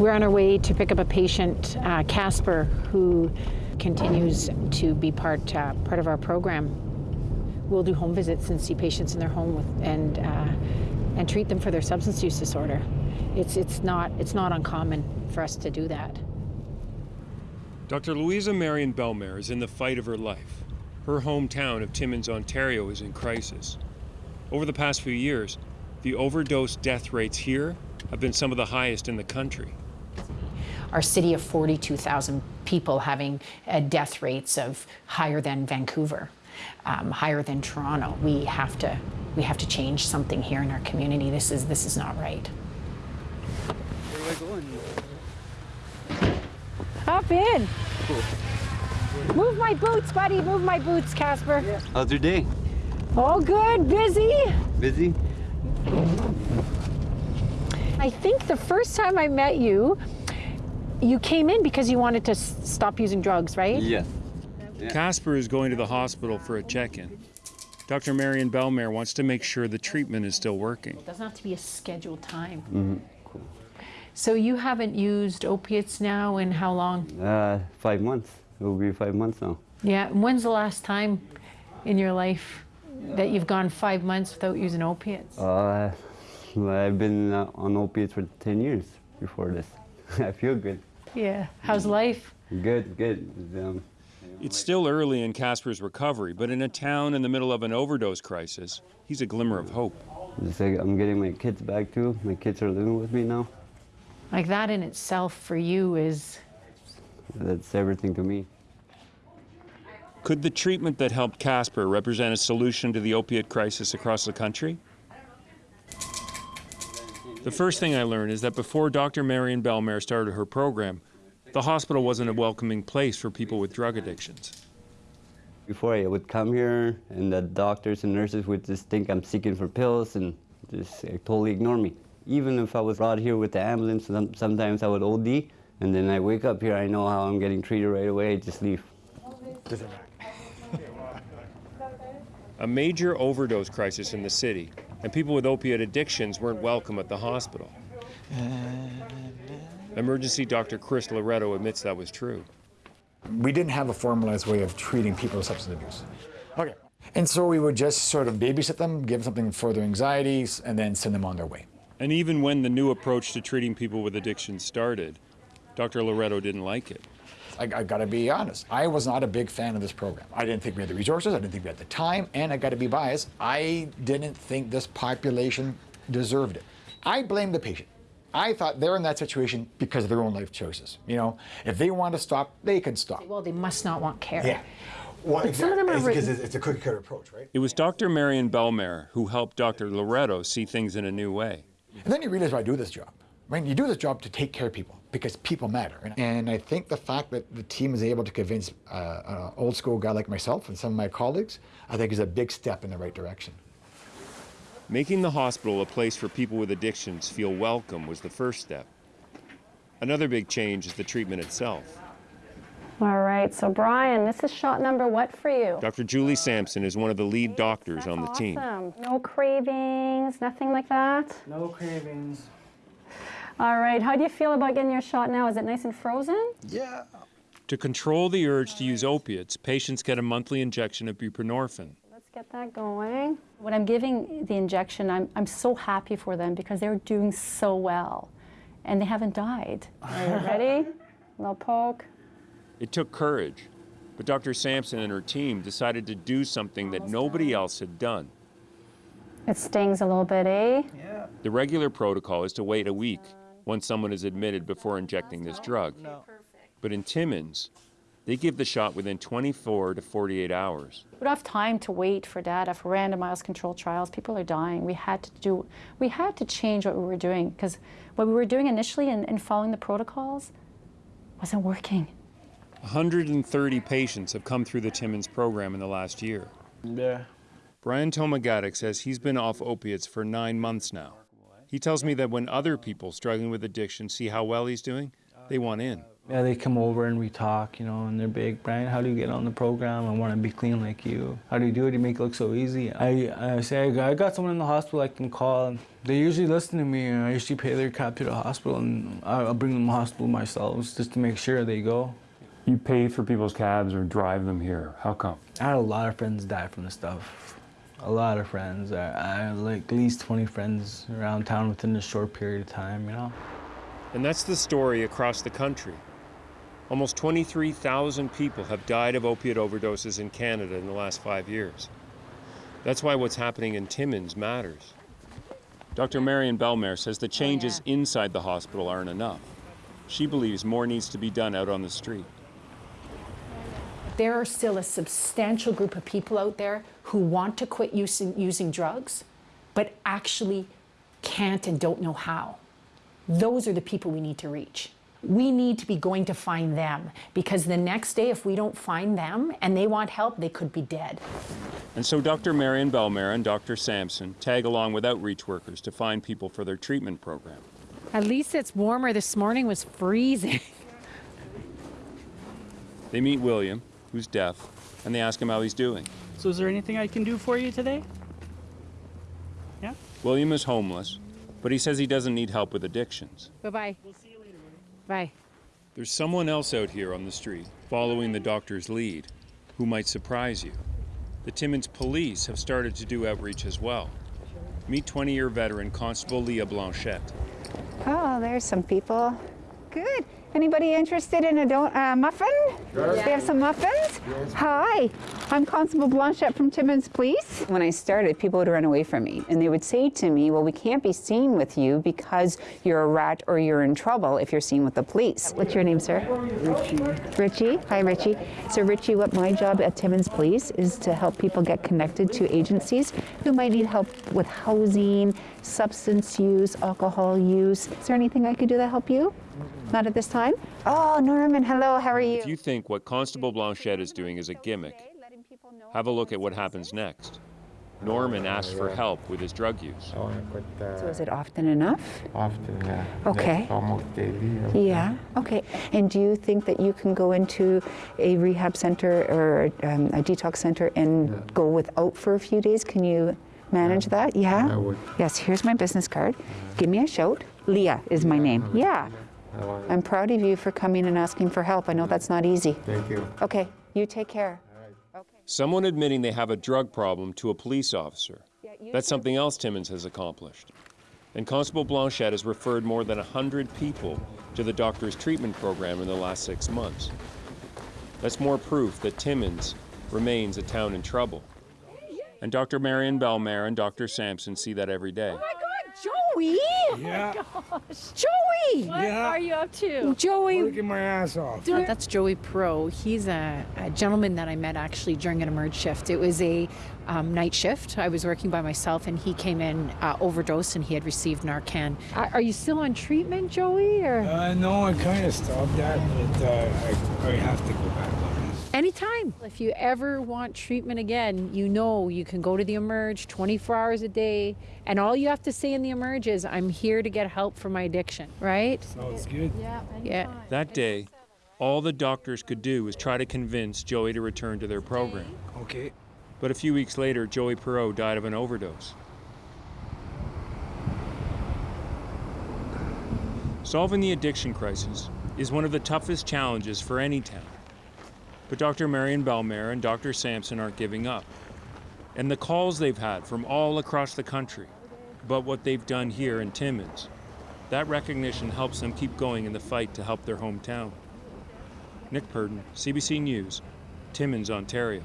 We're on our way to pick up a patient, uh, Casper, who continues to be part uh, part of our program. We'll do home visits and see patients in their home with, and uh, and treat them for their substance use disorder. It's it's not it's not uncommon for us to do that. Dr. Louisa Marion Bellemare is in the fight of her life. Her hometown of Timmins, Ontario is in crisis. Over the past few years, the overdose death rates here have been some of the highest in the country. Our city of 42,000 people having uh, death rates of higher than Vancouver, um, higher than Toronto. We have to we have to change something here in our community. This is this is not right. Where do I go in? Hop in. Move my boots, buddy. Move my boots, Casper. How's your day? All good. Busy. Busy? I think the first time I met you, you came in because you wanted to s- stop using drugs, right? Yes. Casper is going to the hospital for a check-in. Dr. Marion Bellemare wants to make sure the treatment is still working. It doesn't have to be a scheduled time. So you haven't used opiates now in how long? Uh, five months. It will be five months now. Yeah. and When's the last time in your life that you've gone five months without using opiates? Uh, I've been uh, on opiates for 10 years before this. I feel good. Yeah. How's life? Good, good. Um, It's still early in Casper's recovery, but in a town in the middle of an overdose crisis, he's a glimmer of hope. like I'm getting my kids back too. My kids are living with me now. Like that in itself for you is That's everything to me. Could the treatment that helped Casper represent a solution to the opiate crisis across the country? The first thing I learned is that before Dr. Marion Bellemare started her program, the hospital wasn't a welcoming place for people with drug addictions. Before I would come here, and the doctors and nurses would just think I'm seeking for pills and just uh, totally ignore me. Even if I was brought here with the ambulance, sometimes I would OD, and then I wake up here, I know how I'm getting treated right away, I just leave. A major overdose crisis in the city, and people with opiate addictions weren't welcome at the hospital. Emergency Dr. Chris Loretto admits that was true. we didn't have a formalized way of treating people with substance abuse. Okay. And so we would just sort of babysit them, give them something for their anxieties, and then send them on their way. And even when the new approach to treating people with addiction started, Dr. Loretto didn't like it. I, I gotta be honest, I was not a big fan of this program. I didn't think we had the resources, I didn't think we had the time, and I gotta be biased, I didn't think this population deserved it. I blame the patient. I thought they're in that situation because of their own life choices. You know, if they want to stop, they can stop. well, they must not want care. Yeah. Well, But some of them are It's written- because it's, it's a cookie cutter approach, right? It was Dr. Marion Bellemare who helped Dr. Loretto see things in a new way. And then you realize why I do this job. Right? You do this job to take care of people because people matter. And- And I think the fact that the team is able to convince uh, an old school guy like myself and some of my colleagues, I think is a big step in the right direction. Making the hospital a place for people with addictions feel welcome was the first step. Another big change is the treatment itself. All right, so Brian, this is shot number what for you? Dr. Julie Sampson is one of the lead doctors on the That's team. awesome. No cravings, nothing like that? No cravings. All right, how do you feel about getting your shot now? Is it nice and frozen? Yeah. To control the urge to use opiates, patients get a monthly injection of buprenorphine. Let's get that going. When I'm giving the injection, I'm, I'm so happy for them because they're doing so well and they haven't died. Are you ready? little poke. It took courage, but Dr. Sampson and her team decided to do something that nobody else had done. It stings a little bit, eh? Yeah. The regular protocol is to wait a week once someone is admitted before injecting this drug. But in Timmins, they give the shot within 24 to 48 hours. We don't have time to wait for data for randomized controlled trials. People are dying. We had to do, we had to change what we were doing because what we were doing initially and, and following the protocols wasn't working. 130 patients have come through the Timmins program in the last year. Yeah. Brian Tomagatic says he's been off opiates for nine months now. He tells me that when other people struggling with addiction see how well he's doing, they want in. Yeah, they come over and we talk, you know, and they're big. Brian, how do you get on the program? I want to be clean like you. How do you do it? You make it look so easy. I, I say, I got, I got someone in the hospital I can call. They usually listen to me. and I usually pay their cab to the hospital and I- I'll bring them to the hospital myself just to make sure they go. You pay for people's cabs or drive them here. How come? I had a lot of friends die from this stuff. A lot of friends. I, I had like at least 20 friends around town within a short period of time, you know? And that's the story across the country. Almost 23,000 people have died of opiate overdoses in Canada in the last five years. That's why what's happening in Timmins matters. Dr. Marion Bellemare says the oh, changes inside the hospital aren't enough. She believes more needs to be done out on the street. There are still a substantial group of people out there who want to quit using, using drugs, but actually can't and don't know how. Those are the people we need to reach. We need to be going to find them because the next day, if we don't find them and they want help, they could be dead. And so Dr. Marion Bellemare and Dr. Sampson tag along with outreach workers to find people for their treatment program. At least it's warmer. This morning was freezing. They meet William, who's deaf, and they ask him how he's doing. So is there anything I can do for you today? Yeah? William is homeless, but he says he doesn't need help with addictions. bye bye. We'll see you later. Bye. There's someone else out here on the street, following the doctor's lead, who might surprise you. The Timmins police have started to do outreach as well. Meet 20 year veteran Constable Leah Blanchette. Oh, there's some people. Good. Anybody interested in a don- uh, muffin? They have some muffins? Hi, I'm Constable Blanchette from Timmins Police. When I started, people would run away from me and they would say to me, Well, we can't be seen with you because you're a rat or you're in trouble if you're seen with the police. What's your name, sir? Richie. Richie? Hi, Richie. So, Richie, what my job at Timmins Police is to help people get connected to agencies who might need help with housing, substance use, alcohol use. Is there anything I could do to help you? Not at this time? Oh, Norman, hello, how are you? If you think what Constable Blanchette is doing is a gimmick, have a look at what happens next. Norman asks for help with his drug use. So is it often enough? Often, yeah. Okay. That's almost daily. Yeah, okay. And do you think that you can go into a rehab center or um, a detox center and go without for a few days? Can you manage that? Yeah? I would. Yes, here's my business card. Give me a shout. Leah is my name. Yeah. I want I'm proud of you for coming and asking for help. I know that's not easy. Thank you. Okay, you take care. Someone admitting they have a drug problem to a police officer. That's something else Timmins has accomplished. And Constable Blanchette has referred more than 100 people to the doctor's treatment program in the last six months. That's more proof that Timmins remains a town in trouble. And Dr. Marion Bellemare and Dr. Sampson see that every day. Oh Joey! Yeah. Joey! What are you up to? Joey, Working my ass off. That's Joey Pro. He's a, a gentleman that I met actually during an emerge shift. It was a um, night shift. I was working by myself, and he came in uh, overdosed, and he had received Narcan. Are, are you still on treatment, Joey? Or Uh, no, I kind of stopped that, but uh, I, I have to go back on this. Anytime. If you ever want treatment again, you know you can go to the emerge 24 hours a day, and all you have to say in the emerge is, "I'm here to get help for my addiction." Right? Oh, Sounds good. Yeah. That day, all the doctors could do was try to convince Joey to return to their program. Okay. But a few weeks later, Joey Perot died of an overdose. Solving the addiction crisis is one of the toughest challenges for any town. But Dr. Marion Bellemare and Dr. Sampson aren't giving up. And the calls they've had from all across the country, but what they've done here in Timmins, that recognition helps them keep going in the fight to help their hometown. Nick Purdon, CBC News, Timmins, Ontario.